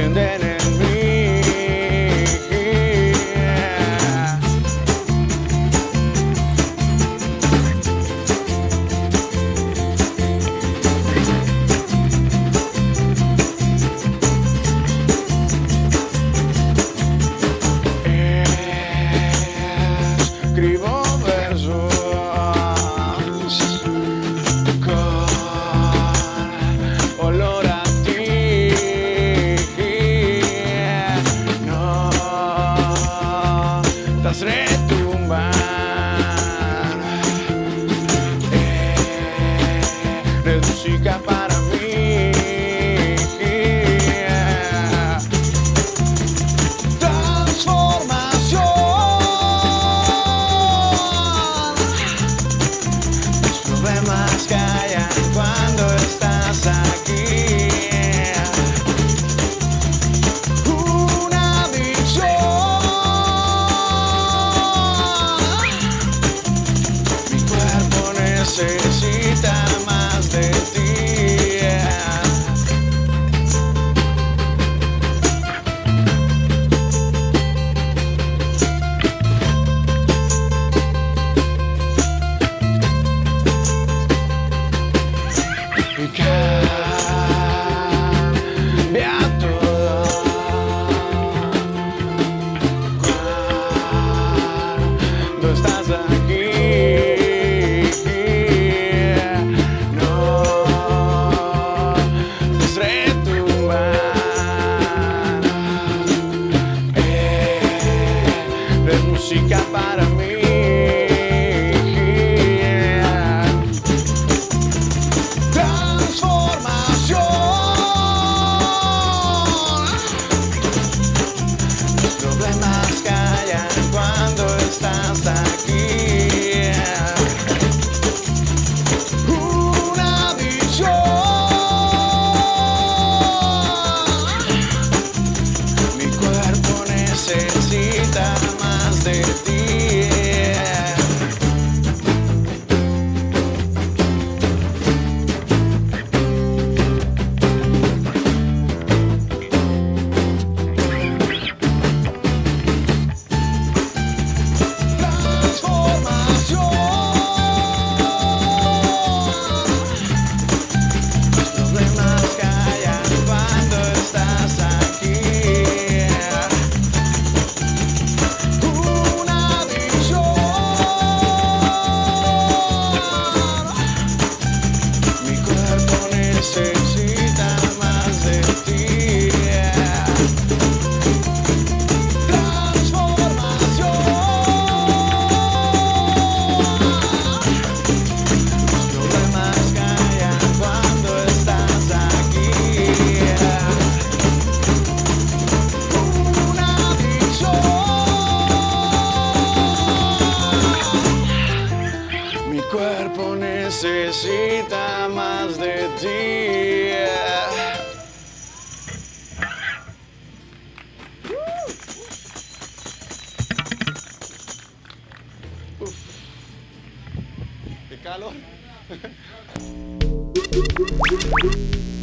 And then. chica para mí. necesita más de ti. Uh. Uf. Qué calor.